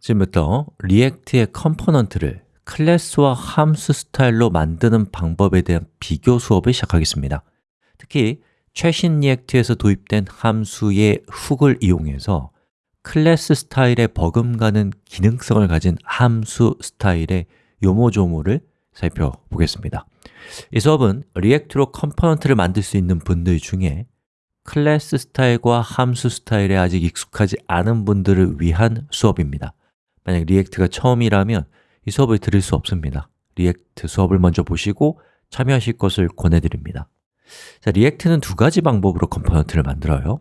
지금부터 React의 component를 클래스와 함수 스타일로 만드는 방법에 대한 비교 수업을 시작하겠습니다. 특히 최신 React에서 도입된 함수의 hook을 이용해서 클래스 스타일에 버금가는 기능성을 가진 함수 스타일의 요모조모를 살펴보겠습니다. 이 수업은 React로 component를 만들 수 있는 분들 중에 클래스 스타일과 함수 스타일에 아직 익숙하지 않은 분들을 위한 수업입니다 만약 React가 처음이라면 이 수업을 들을 수 없습니다. React 수업을 먼저 보시고 참여하실 것을 권해드립니다. 자, React는 두 가지 방법으로 component를 만들어요.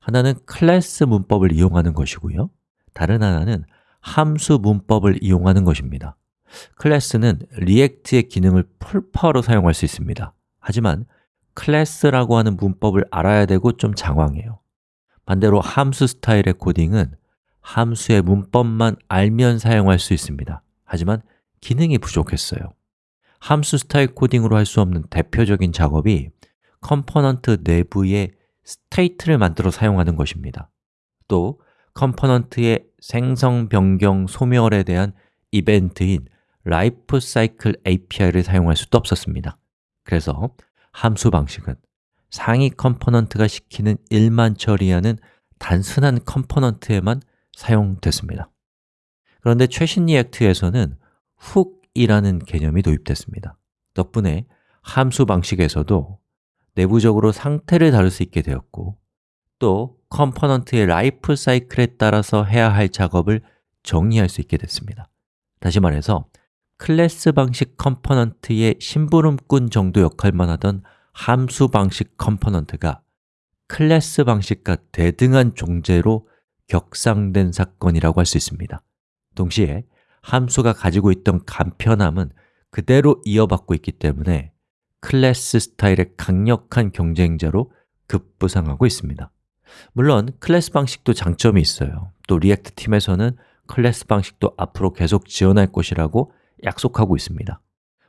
하나는 클래스 문법을 이용하는 것이고요. 다른 하나는 함수 문법을 이용하는 것입니다. 클래스는 React의 기능을 full power로 사용할 수 있습니다. 하지만 클래스라고 하는 문법을 알아야 되고 좀 장황해요. 반대로 함수 스타일의 코딩은 함수의 문법만 알면 사용할 수 있습니다. 하지만 기능이 부족했어요. 함수 스타일 코딩으로 할 수 없는 대표적인 작업이 component 내부에 state를 만들어 사용하는 것입니다. 또 component의 생성, 변경, 소멸에 대한 이벤트인 사이클 API를 사용할 수도 없었습니다. 그래서 함수 방식은 상위 component가 시키는 일만 처리하는 단순한 component에만 사용됐습니다. 그런데 최신 React에서는 hook이라는 개념이 도입됐습니다. 덕분에 함수 방식에서도 내부적으로 상태를 다룰 수 있게 되었고 또 component의 라이프 사이클에 따라서 해야 할 작업을 정리할 수 있게 됐습니다. 다시 말해서 클래스 방식 component의 심부름꾼 정도 역할만 하던 함수 방식 component가 클래스 방식과 대등한 존재로 격상된 사건이라고 할 수 있습니다. 동시에 함수가 가지고 있던 간편함은 그대로 이어받고 있기 때문에 클래스 스타일의 강력한 경쟁자로 급부상하고 있습니다. 물론 클래스 방식도 장점이 있어요. 또 React 팀에서는 클래스 방식도 앞으로 계속 지원할 것이라고 약속하고 있습니다.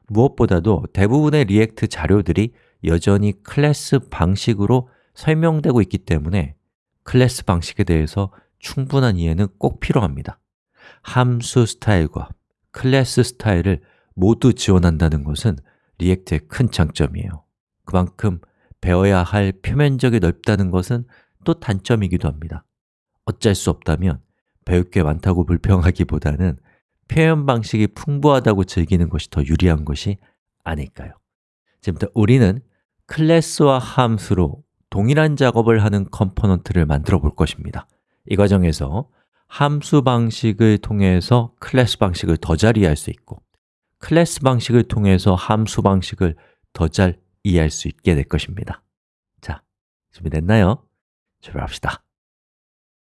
무엇보다도 대부분의 React 자료들이 여전히 클래스 방식으로 설명되고 있기 때문에 클래스 방식에 대해서 충분한 이해는 꼭 필요합니다. 함수 스타일과 클래스 스타일을 모두 지원한다는 것은 React의 큰 장점이에요. 그만큼 배워야 할 표면적이 넓다는 것은 또 단점이기도 합니다. 어쩔 수 없다면 배울 게 많다고 불평하기보다는 표현 방식이 풍부하다고 즐기는 것이 더 유리한 것이 아닐까요? 지금부터 우리는 클래스와 함수로 동일한 작업을 하는 component를 만들어 볼 것입니다 이 과정에서 함수 방식을 통해서 클래스 방식을 더 잘 이해할 수 있고 클래스 방식을 통해서 함수 방식을 더 잘 이해할 수 있게 될 것입니다 자, 준비됐나요? 출발합시다